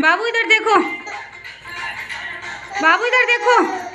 बाबू इधर देखो। बाबू इधर देखो।